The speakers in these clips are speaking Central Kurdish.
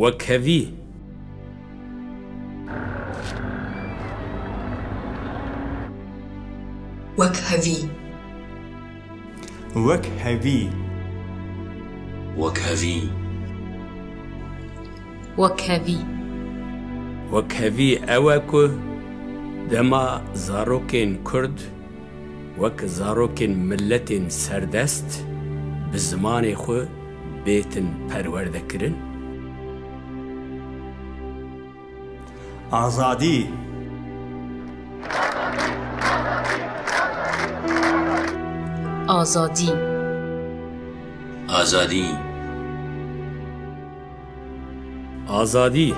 وەک هەوی وەک هەوی وەک هەوی اوكو دما زاروكين كرد وك زاروكين ملتين سردست دەما خو بيتن وەک زارۆکێن آزادی آزادی آزادی آزادی آزادی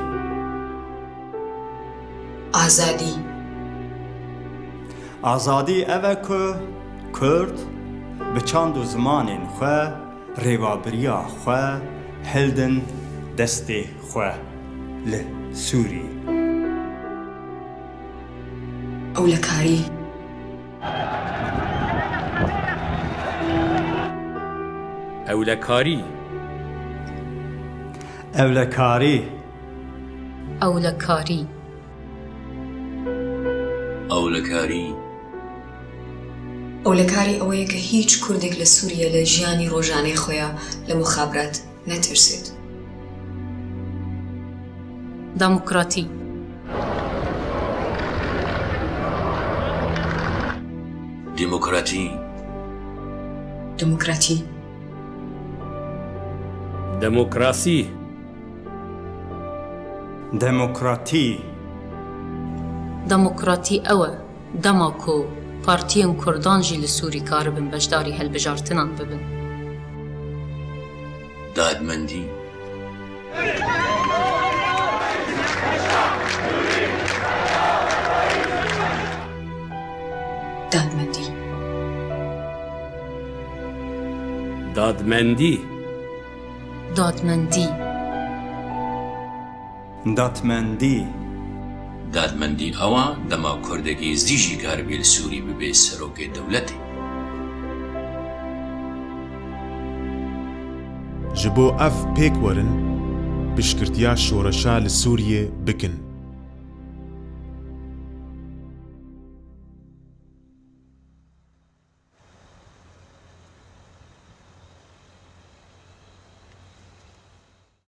آزادی اوه که کرد به چند زمان خواه ریوابریا خواه هلدن دست خواه ل سوری ئەو لە کاری ئەو لە کاری ئەو لە کاری ئەو لە کاری ئەو لە کاری ئەو لە کاری ئەوەیە کە هیچ کوردێک لە سووریە لە ژیانی ڕۆژانەی خۆیان لە مخابرات نەترسێت دموکراتی ديمقراطي ديمقراطي ديمقراطي ديمقراطي ديمقراطي أوا دماكو بارتيين كردان جي لسوري كاربن بجداري هالبجارتنان ببن دادمندی دادمەندی دادمەندی دادمەندی دادمەندی دادمەندی ئەوە دەما کوردەگی زیژی گاربیل سووری ببێ سەرۆکی دەولەتی ji bo ev pêk werin piştgirtiya şoreşa li Sûriyê bikin.